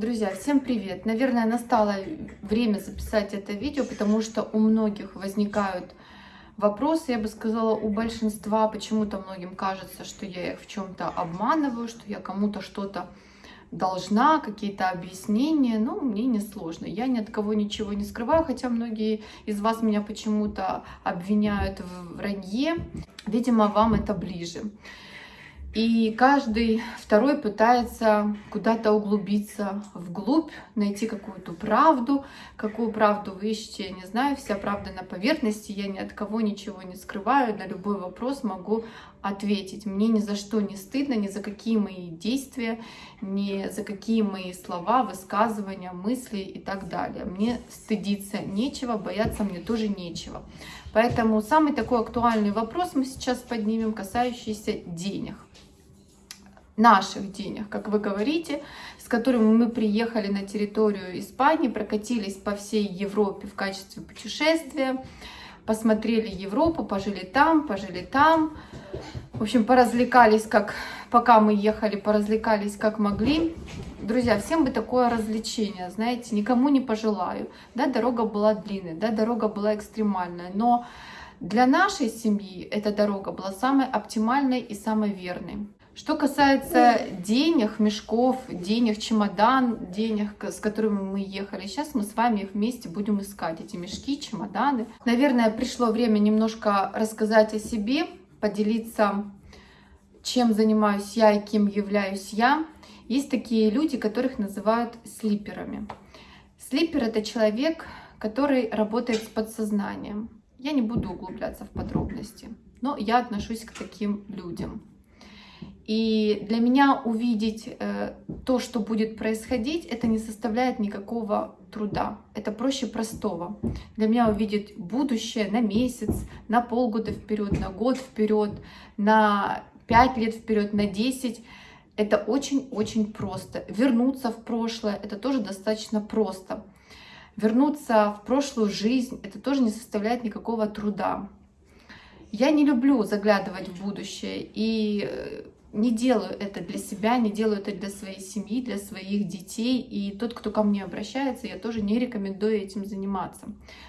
Друзья, всем привет! Наверное, настало время записать это видео, потому что у многих возникают вопросы, я бы сказала, у большинства. Почему-то многим кажется, что я их в чем-то обманываю, что я кому-то что-то должна, какие-то объяснения. Ну, мне не сложно. Я ни от кого ничего не скрываю, хотя многие из вас меня почему-то обвиняют в вранье. Видимо, вам это ближе. И каждый второй пытается куда-то углубиться вглубь, найти какую-то правду. Какую правду вы ищете, я не знаю. Вся правда на поверхности. Я ни от кого ничего не скрываю. На любой вопрос могу ответить. Мне ни за что не стыдно, ни за какие мои действия, ни за какие мои слова, высказывания, мысли и так далее. Мне стыдиться нечего, бояться мне тоже нечего. Поэтому самый такой актуальный вопрос мы сейчас поднимем, касающийся денег наших денег, как вы говорите, с которыми мы приехали на территорию Испании, прокатились по всей Европе в качестве путешествия, посмотрели Европу, пожили там, пожили там. В общем, поразвлекались, как пока мы ехали, поразвлекались как могли. Друзья, всем бы такое развлечение, знаете, никому не пожелаю. Да, дорога была длинная, да, дорога была экстремальная, но для нашей семьи эта дорога была самой оптимальной и самой верной. Что касается денег, мешков, денег, чемодан, денег, с которыми мы ехали, сейчас мы с вами вместе будем искать, эти мешки, чемоданы. Наверное, пришло время немножко рассказать о себе, поделиться, чем занимаюсь я и кем являюсь я. Есть такие люди, которых называют слиперами. Слипер — это человек, который работает с подсознанием. Я не буду углубляться в подробности, но я отношусь к таким людям. И для меня увидеть э, то, что будет происходить, это не составляет никакого труда. Это проще простого. Для меня увидеть будущее на месяц, на полгода вперед, на год вперед, на пять лет вперед, на 10. Это очень-очень просто. Вернуться в прошлое, это тоже достаточно просто. Вернуться в прошлую жизнь, это тоже не составляет никакого труда. Я не люблю заглядывать в будущее и э, не делаю это для себя, не делаю это для своей семьи, для своих детей. И тот, кто ко мне обращается, я тоже не рекомендую этим заниматься.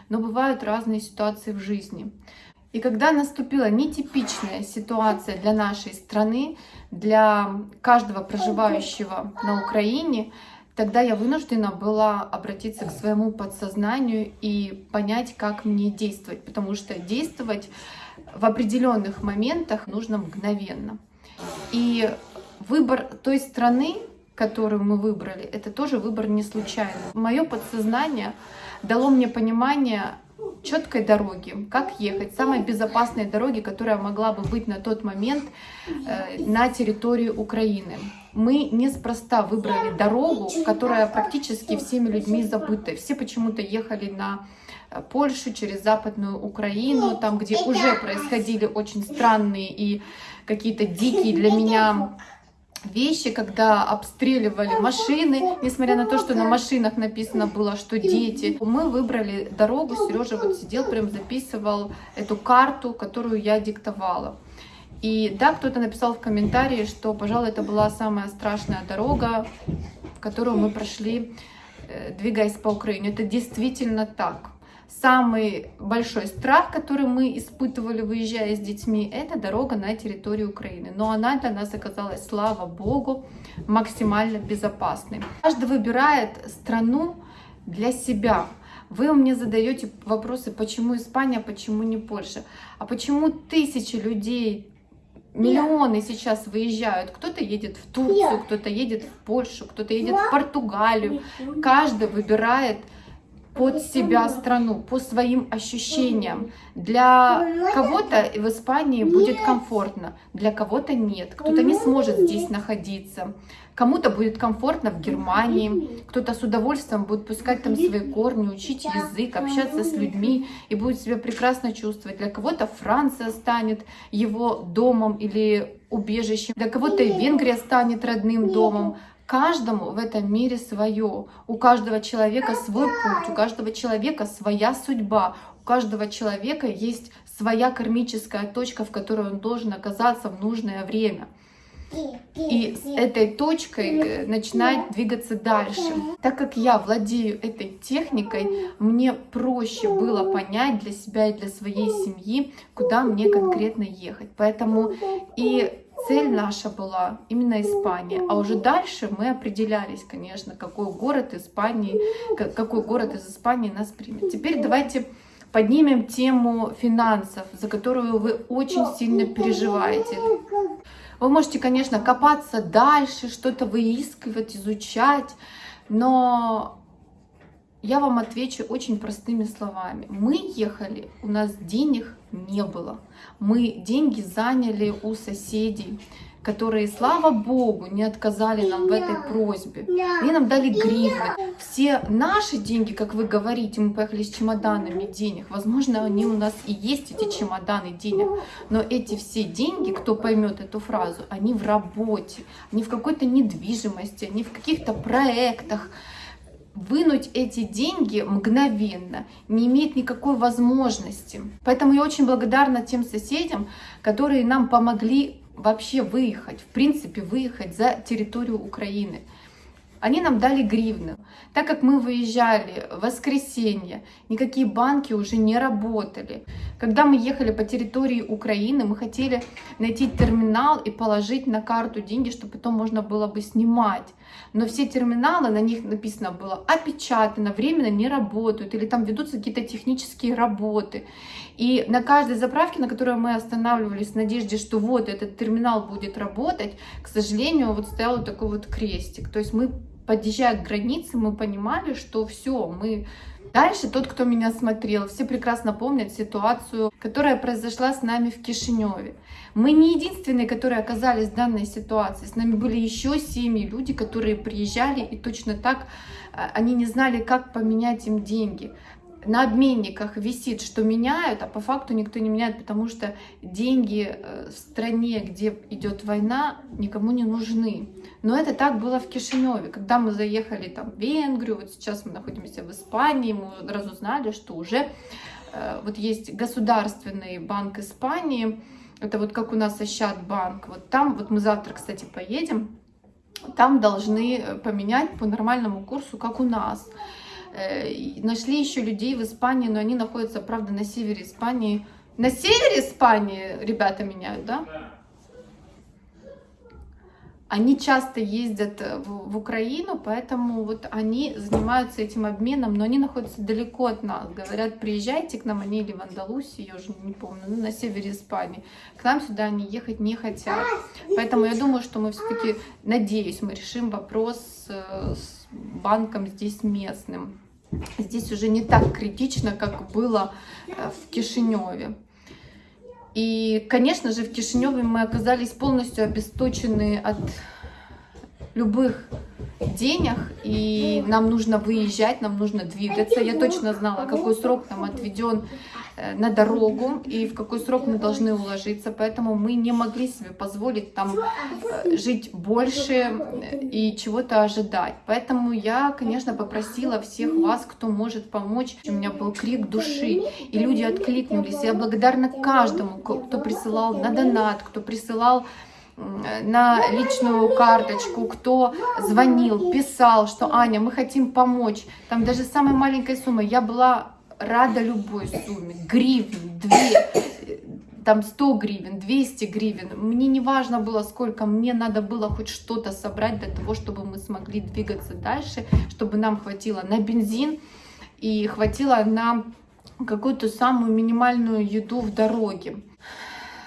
Но бывают разные ситуации в жизни. И когда наступила нетипичная ситуация для нашей страны, для каждого проживающего на Украине, тогда я вынуждена была обратиться к своему подсознанию и понять, как мне действовать. Потому что действовать в определенных моментах нужно мгновенно. И выбор той страны, которую мы выбрали, это тоже выбор не случайный. Мое подсознание дало мне понимание четкой дороги, как ехать, самой безопасной дороги, которая могла бы быть на тот момент э, на территории Украины. Мы неспроста выбрали дорогу, которая практически всеми людьми забыта. Все почему-то ехали на э, Польшу через Западную Украину, там, где уже происходили очень странные и какие-то дикие для меня вещи, когда обстреливали машины, несмотря на то, что на машинах написано было, что дети. Мы выбрали дорогу, Сережа вот сидел, прям записывал эту карту, которую я диктовала. И да, кто-то написал в комментарии, что, пожалуй, это была самая страшная дорога, которую мы прошли, э, двигаясь по Украине. Это действительно так самый большой страх, который мы испытывали, выезжая с детьми, это дорога на территорию Украины. Но она для нас оказалась, слава богу, максимально безопасной. Каждый выбирает страну для себя. Вы мне задаете вопросы, почему Испания, почему не Польша, а почему тысячи людей, миллионы сейчас выезжают. Кто-то едет в Турцию, кто-то едет в Польшу, кто-то едет в Португалию. Каждый выбирает под себя страну, по своим ощущениям. Для кого-то в Испании будет комфортно, для кого-то нет. Кто-то не сможет здесь находиться. Кому-то будет комфортно в Германии, кто-то с удовольствием будет пускать там свои корни, учить язык, общаться с людьми и будет себя прекрасно чувствовать. Для кого-то Франция станет его домом или убежищем, для кого-то Венгрия станет родным домом. Каждому в этом мире свое. У каждого человека свой путь, у каждого человека своя судьба, у каждого человека есть своя кармическая точка, в которой он должен оказаться в нужное время. и с этой точкой э, начинать двигаться дальше. Так как я владею этой техникой, мне проще было понять для себя и для своей семьи, куда мне конкретно ехать. Поэтому и цель наша была именно Испания. А уже дальше мы определялись, конечно, какой город Испании, какой город из Испании нас примет. Теперь давайте поднимем тему финансов, за которую вы очень сильно переживаете. Вы можете, конечно, копаться дальше, что-то выискивать, изучать, но я вам отвечу очень простыми словами. Мы ехали, у нас денег не было. Мы деньги заняли у соседей, которые, слава богу, не отказали нам в этой просьбе. Они нам дали гривны. Все наши деньги, как вы говорите, мы поехали с чемоданами денег. Возможно, они у нас и есть, эти чемоданы денег. Но эти все деньги, кто поймет эту фразу, они в работе, они в какой-то недвижимости, они в каких-то проектах вынуть эти деньги мгновенно не имеет никакой возможности. Поэтому я очень благодарна тем соседям, которые нам помогли вообще выехать, в принципе, выехать за территорию Украины. Они нам дали гривны. Так как мы выезжали в воскресенье, никакие банки уже не работали. Когда мы ехали по территории Украины, мы хотели найти терминал и положить на карту деньги, чтобы потом можно было бы снимать. Но все терминалы, на них написано было опечатано, временно не работают, или там ведутся какие-то технические работы. И на каждой заправке, на которой мы останавливались в надежде, что вот этот терминал будет работать, к сожалению, вот стоял вот такой вот крестик. То есть мы подъезжая к границе, мы понимали, что все, мы... Дальше тот, кто меня смотрел, все прекрасно помнят ситуацию, которая произошла с нами в Кишиневе. Мы не единственные, которые оказались в данной ситуации. С нами были еще семьи люди, которые приезжали и точно так а, они не знали, как поменять им деньги на обменниках висит, что меняют, а по факту никто не меняет, потому что деньги э, в стране, где идет война, никому не нужны. Но это так было в Кишиневе. Когда мы заехали там в Венгрию, вот сейчас мы находимся в Испании, мы разузнали, что уже э, вот есть государственный банк Испании, это вот как у нас Ощад банк, вот там, вот мы завтра, кстати, поедем, там должны э, поменять по нормальному курсу, как у нас. Э, нашли еще людей в Испании, но они находятся, правда, на севере Испании. На севере Испании ребята меняют, да? Они часто ездят э, в, в Украину, поэтому вот они занимаются этим обменом, но они находятся далеко от нас. Говорят, приезжайте к нам, они или в Андалусию, я уже не помню, ну, на севере Испании. К нам сюда они ехать не хотят. Поэтому я думаю, что мы все-таки, надеюсь, мы решим вопрос э, с банком здесь местным. Здесь уже не так критично, как было э, в Кишиневе. И, конечно же, в Кишиневе мы оказались полностью обесточены от любых денег, и нам нужно выезжать, нам нужно двигаться. Я точно знала, какой срок нам отведен на дорогу и в какой срок мы должны уложиться. Поэтому мы не могли себе позволить там э, жить больше э, и чего-то ожидать. Поэтому я, конечно, попросила всех вас, кто может помочь. У меня был крик души, и люди откликнулись. Я благодарна каждому, кто присылал на донат, кто присылал на личную карточку, кто звонил, писал, что Аня, мы хотим помочь. Там даже самой маленькой суммой. Я была рада любой сумме, гривен, две, там 100 гривен, 200 гривен, мне не важно было сколько, мне надо было хоть что-то собрать для того, чтобы мы смогли двигаться дальше, чтобы нам хватило на бензин и хватило на какую-то самую минимальную еду в дороге.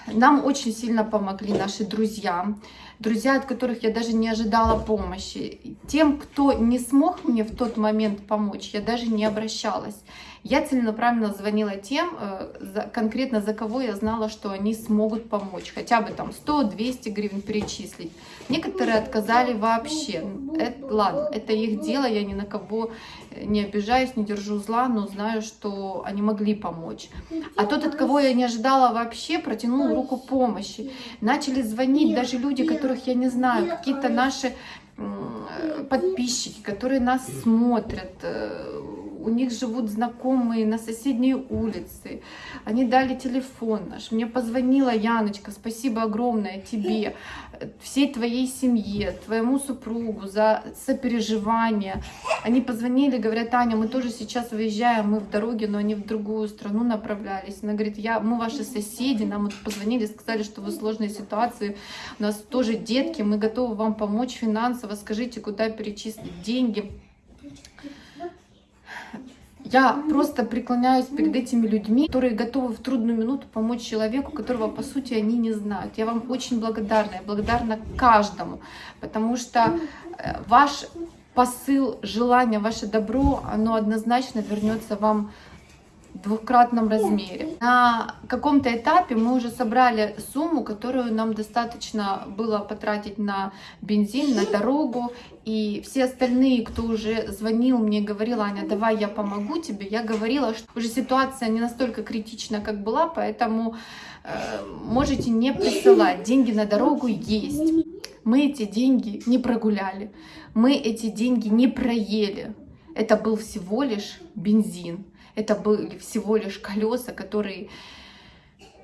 Нам очень сильно помогли наши друзья, друзья, от которых я даже не ожидала помощи. Тем, кто не смог мне в тот момент помочь, я даже не обращалась. Я целенаправленно звонила тем, э, конкретно за кого я знала, что они смогут помочь. Хотя бы там 100-200 гривен перечислить. Некоторые отказали вообще. Это, ладно, это их дело, я ни на кого не обижаюсь, не держу зла, но знаю, что они могли помочь. А тот, от кого я не ожидала вообще, протянул руку помощи. Начали звонить даже люди, которых я не знаю, какие-то наши подписчики, которые нас смотрят, э, у них живут знакомые на соседней улице. Они дали телефон наш. Мне позвонила Яночка, спасибо огромное тебе, всей твоей семье, твоему супругу за сопереживание. Они позвонили, говорят, Таня, мы тоже сейчас выезжаем, мы в дороге, но они в другую страну направлялись. Она говорит, я, мы ваши соседи, нам вот позвонили, сказали, что вы в сложной ситуации, у нас тоже детки, мы готовы вам помочь финансово, скажите, куда перечислить деньги. Я просто преклоняюсь перед этими людьми, которые готовы в трудную минуту помочь человеку, которого, по сути, они не знают. Я вам очень благодарна, я благодарна каждому, потому что э, ваш посыл, желание, ваше добро, оно однозначно вернется вам двухкратном размере. На каком-то этапе мы уже собрали сумму, которую нам достаточно было потратить на бензин, на дорогу. И все остальные, кто уже звонил мне, говорил, Аня, давай я помогу тебе, я говорила, что уже ситуация не настолько критична, как была, поэтому э, можете не присылать. Деньги на дорогу есть. Мы эти деньги не прогуляли, мы эти деньги не проели. Это был всего лишь бензин. Это были всего лишь колеса, которые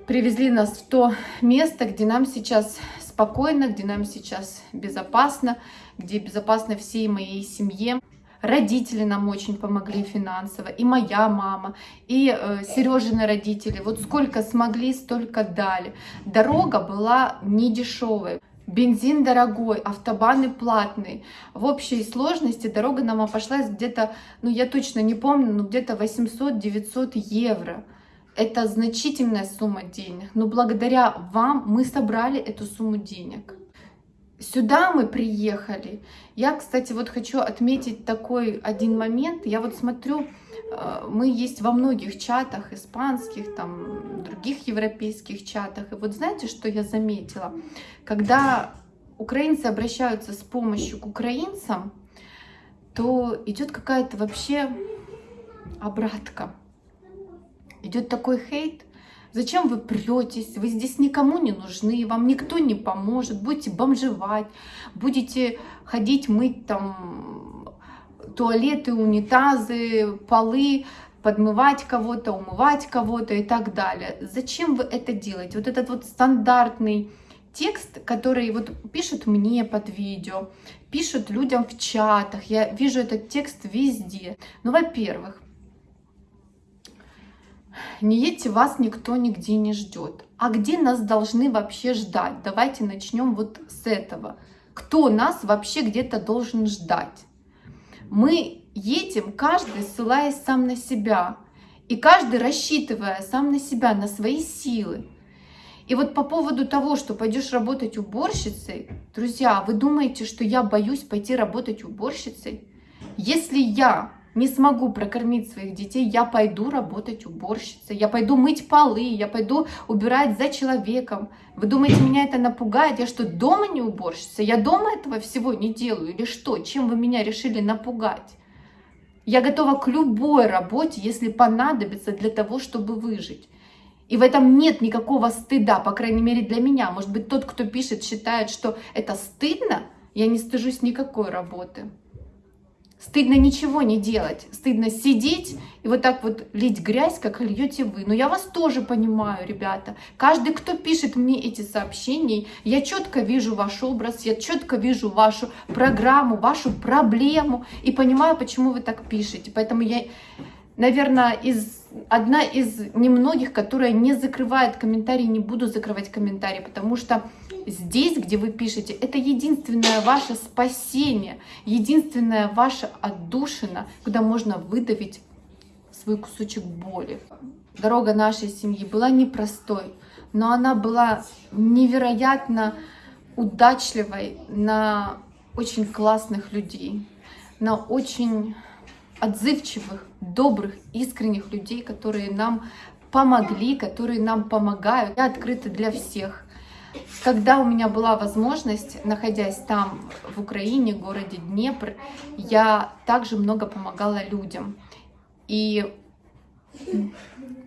привезли нас в то место, где нам сейчас спокойно, где нам сейчас безопасно, где безопасно всей моей семье. Родители нам очень помогли финансово, и моя мама, и э, Сережины родители. Вот сколько смогли, столько дали. Дорога была не дешевая. Бензин дорогой, автобаны платные. В общей сложности дорога нам обошлась где-то, ну я точно не помню, но где-то 800-900 евро. Это значительная сумма денег, но благодаря вам мы собрали эту сумму денег. Сюда мы приехали. Я, кстати, вот хочу отметить такой один момент. Я вот смотрю, мы есть во многих чатах, испанских, там, других европейских чатах. И вот знаете, что я заметила? Когда украинцы обращаются с помощью к украинцам, то идет какая-то вообще обратка. Идет такой хейт, Зачем вы претесь? Вы здесь никому не нужны, вам никто не поможет. Будете бомжевать, будете ходить мыть там туалеты, унитазы, полы, подмывать кого-то, умывать кого-то и так далее. Зачем вы это делаете? Вот этот вот стандартный текст, который вот пишут мне под видео, пишут людям в чатах, я вижу этот текст везде. Ну, во-первых, не едьте, вас никто нигде не ждет. А где нас должны вообще ждать? Давайте начнем вот с этого. Кто нас вообще где-то должен ждать? Мы едем, каждый ссылаясь сам на себя. И каждый рассчитывая сам на себя, на свои силы. И вот по поводу того, что пойдешь работать уборщицей, друзья, вы думаете, что я боюсь пойти работать уборщицей? Если я не смогу прокормить своих детей, я пойду работать уборщицей, я пойду мыть полы, я пойду убирать за человеком. Вы думаете, меня это напугает? Я что, дома не уборщица? Я дома этого всего не делаю или что? Чем вы меня решили напугать? Я готова к любой работе, если понадобится для того, чтобы выжить. И в этом нет никакого стыда, по крайней мере для меня. Может быть, тот, кто пишет, считает, что это стыдно, я не стыжусь никакой работы. Стыдно ничего не делать, стыдно сидеть и вот так вот лить грязь, как льете вы. Но я вас тоже понимаю, ребята. Каждый, кто пишет мне эти сообщения, я четко вижу ваш образ, я четко вижу вашу программу, вашу проблему и понимаю, почему вы так пишете. Поэтому я, наверное, из, одна из немногих, которая не закрывает комментарии, не буду закрывать комментарии, потому что здесь, где вы пишете, это единственное ваше спасение, единственная ваша отдушина, куда можно выдавить свой кусочек боли. Дорога нашей семьи была непростой, но она была невероятно удачливой на очень классных людей, на очень отзывчивых, добрых, искренних людей, которые нам помогли, которые нам помогают. Я открыта для всех. Когда у меня была возможность, находясь там, в Украине, в городе Днепр, я также много помогала людям. И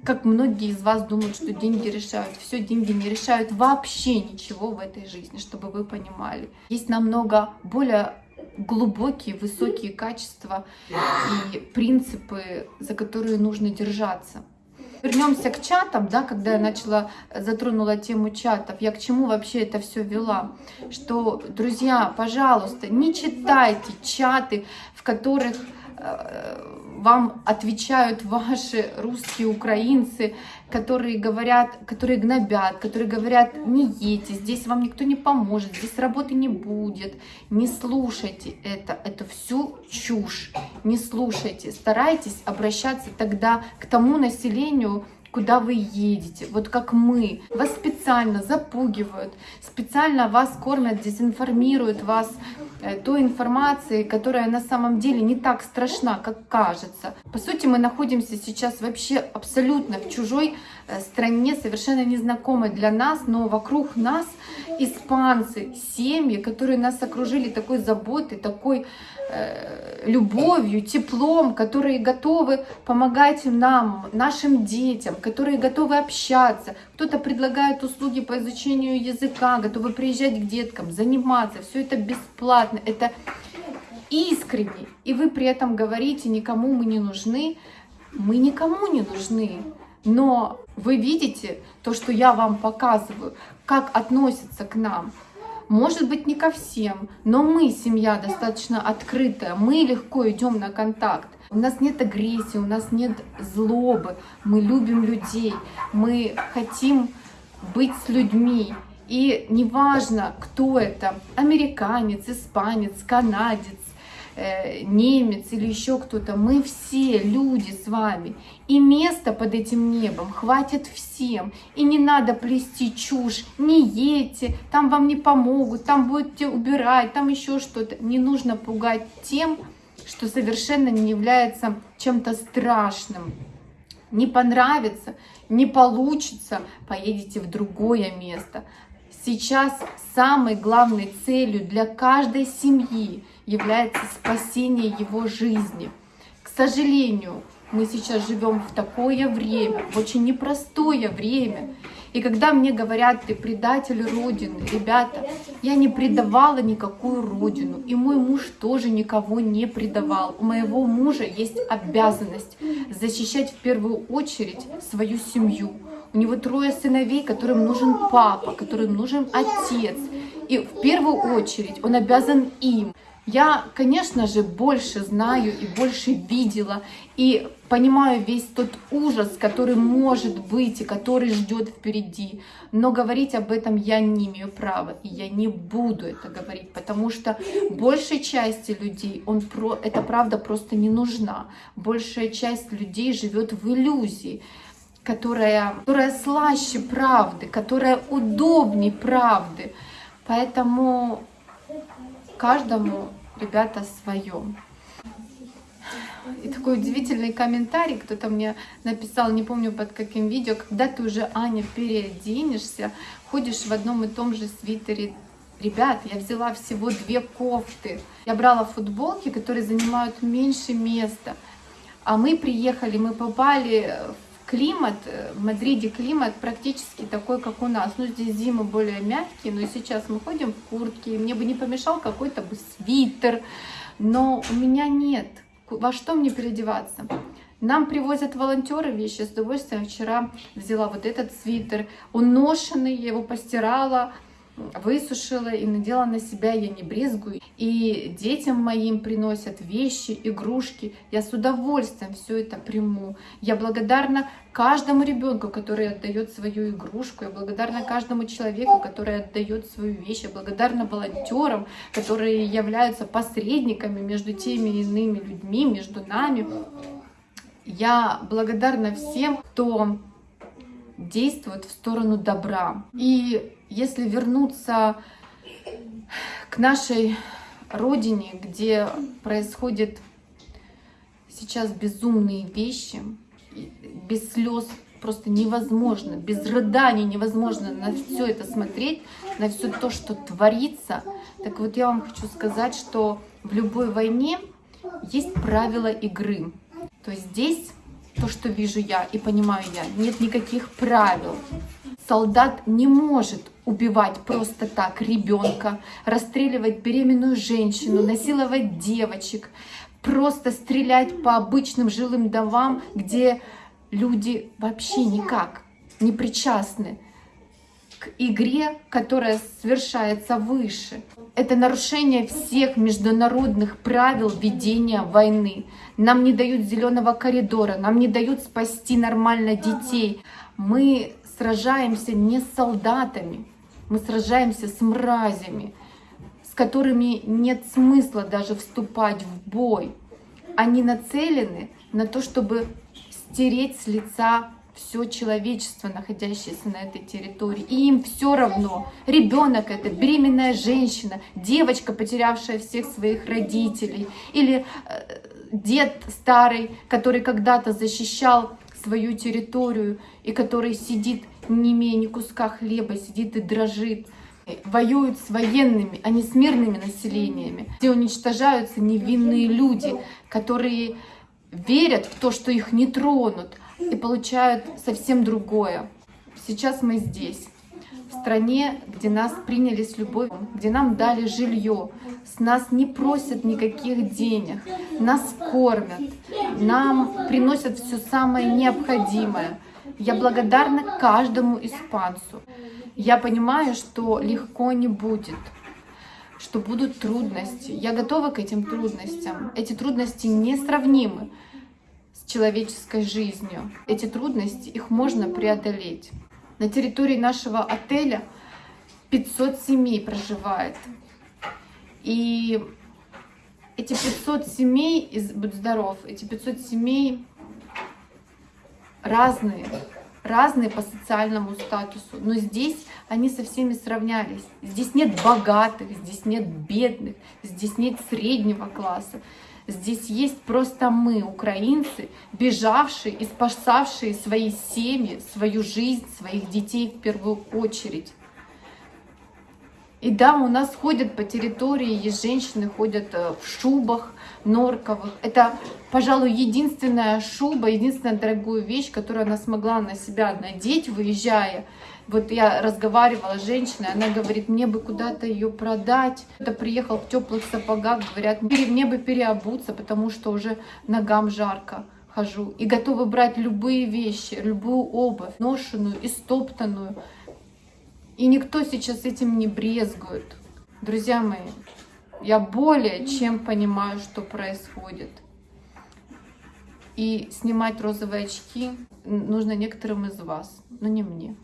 как многие из вас думают, что деньги решают. Все, деньги не решают вообще ничего в этой жизни, чтобы вы понимали. Есть намного более глубокие, высокие качества и принципы, за которые нужно держаться. Вернемся к чатам, да, когда я начала, затронула тему чатов, я к чему вообще это все вела, что, друзья, пожалуйста, не читайте чаты, в которых э, вам отвечают ваши русские украинцы, которые говорят, которые гнобят, которые говорят, не едьте, здесь вам никто не поможет, здесь работы не будет. Не слушайте это, это всю чушь. Не слушайте, старайтесь обращаться тогда к тому населению, куда вы едете. Вот как мы. Вас специально запугивают, специально вас кормят, дезинформируют вас э, той информацией, которая на самом деле не так страшна, как кажется. По сути, мы находимся сейчас вообще абсолютно в чужой э, стране, совершенно незнакомой для нас, но вокруг нас испанцы, семьи, которые нас окружили такой заботой, такой любовью, теплом, которые готовы помогать нам, нашим детям, которые готовы общаться. Кто-то предлагает услуги по изучению языка, готовы приезжать к деткам, заниматься. Все это бесплатно, это искренне. И вы при этом говорите, никому мы не нужны. Мы никому не нужны. Но вы видите то, что я вам показываю, как относятся к нам. Может быть, не ко всем, но мы, семья, достаточно открытая, мы легко идем на контакт. У нас нет агрессии, у нас нет злобы, мы любим людей, мы хотим быть с людьми. И неважно, кто это, американец, испанец, канадец, немец или еще кто-то, мы все люди с вами. И места под этим небом хватит всем. И не надо плести чушь, не едьте, там вам не помогут, там будете убирать, там еще что-то. Не нужно пугать тем, что совершенно не является чем-то страшным. Не понравится, не получится, поедете в другое место. Сейчас самой главной целью для каждой семьи является спасение его жизни. К сожалению, мы сейчас живем в такое время, в очень непростое время. И когда мне говорят, ты предатель Родины, ребята, я не предавала никакую Родину. И мой муж тоже никого не предавал. У моего мужа есть обязанность защищать в первую очередь свою семью. У него трое сыновей, которым нужен папа, которым нужен отец. И в первую очередь он обязан им. Я, конечно же, больше знаю и больше видела, и понимаю весь тот ужас, который может быть и который ждет впереди. Но говорить об этом я не имею права, и я не буду это говорить, потому что большей части людей он про, эта правда просто не нужна. Большая часть людей живет в иллюзии которая, которая слаще правды, которая удобнее правды. Поэтому каждому, ребята, свое. И такой удивительный комментарий, кто-то мне написал, не помню под каким видео, когда ты уже, Аня, переоденешься, ходишь в одном и том же свитере. Ребят, я взяла всего две кофты. Я брала футболки, которые занимают меньше места. А мы приехали, мы попали климат, э, в Мадриде климат практически такой, как у нас. Ну, здесь зимы более мягкие, но сейчас мы ходим в куртке, мне бы не помешал какой-то бы свитер, но у меня нет. Во что мне переодеваться? Нам привозят волонтеры вещи, с удовольствием вчера взяла вот этот свитер, он ношенный, я его постирала, высушила и надела на себя, я не брезгую. И детям моим приносят вещи, игрушки. Я с удовольствием все это приму. Я благодарна каждому ребенку, который отдает свою игрушку. Я благодарна каждому человеку, который отдает свою вещь. Я благодарна волонтерам, которые являются посредниками между теми и иными людьми, между нами. Я благодарна всем, кто действует в сторону добра. И если вернуться к нашей родине, где происходят сейчас безумные вещи, без слез просто невозможно, без рыданий невозможно на все это смотреть, на все то, что творится. Так вот я вам хочу сказать, что в любой войне есть правила игры. То есть здесь то, что вижу я и понимаю я, нет никаких правил. Солдат не может убивать просто так ребенка, расстреливать беременную женщину, насиловать девочек, просто стрелять по обычным жилым домам, где люди вообще никак не причастны к игре, которая совершается выше. Это нарушение всех международных правил ведения войны. Нам не дают зеленого коридора, нам не дают спасти нормально детей. Мы сражаемся не с солдатами, мы сражаемся с мразями, с которыми нет смысла даже вступать в бой. Они нацелены на то, чтобы стереть с лица все человечество, находящееся на этой территории. И им все равно, ребенок это, беременная женщина, девочка, потерявшая всех своих родителей, или э, дед старый, который когда-то защищал свою территорию и который сидит, не имея ни куска хлеба, сидит и дрожит. Воюют с военными, а не с мирными населениями, где уничтожаются невинные люди, которые верят в то, что их не тронут, и получают совсем другое. Сейчас мы здесь, в стране, где нас приняли с любовью, где нам дали жилье, с нас не просят никаких денег, нас кормят, нам приносят все самое необходимое. Я благодарна каждому испанцу. Я понимаю, что легко не будет, что будут трудности. Я готова к этим трудностям. Эти трудности несравнимы с человеческой жизнью. Эти трудности, их можно преодолеть. На территории нашего отеля 500 семей проживает. И эти 500 семей, из, будь здоров, эти 500 семей разные, разные по социальному статусу, но здесь они со всеми сравнялись. Здесь нет богатых, здесь нет бедных, здесь нет среднего класса. Здесь есть просто мы, украинцы, бежавшие и спасавшие свои семьи, свою жизнь, своих детей в первую очередь. И да, у нас ходят по территории, есть женщины, ходят э, в шубах норковых. Это, пожалуй, единственная шуба, единственная дорогую вещь, которую она смогла на себя надеть, выезжая. Вот я разговаривала с женщиной, она говорит, мне бы куда-то ее продать. Это приехал в теплых сапогах, говорят, мне бы переобуться, потому что уже ногам жарко хожу. И готовы брать любые вещи, любую обувь, ношеную и стоптанную. И никто сейчас этим не брезгует. Друзья мои, я более чем понимаю, что происходит. И снимать розовые очки нужно некоторым из вас, но не мне.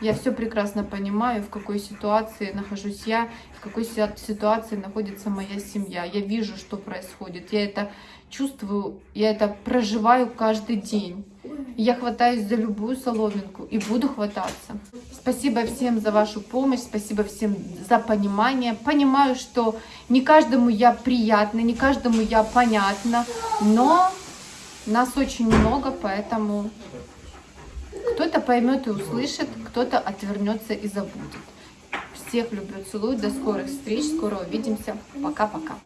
Я все прекрасно понимаю, в какой ситуации нахожусь я, в какой ситуации находится моя семья. Я вижу, что происходит. Я это чувствую, я это проживаю каждый день. Я хватаюсь за любую соломинку и буду хвататься. Спасибо всем за вашу помощь, спасибо всем за понимание. Понимаю, что не каждому я приятна, не каждому я понятна, но нас очень много, поэтому кто-то поймет и услышит, кто-то отвернется и забудет. Всех люблю, целую, до скорых встреч, скоро увидимся. Пока-пока.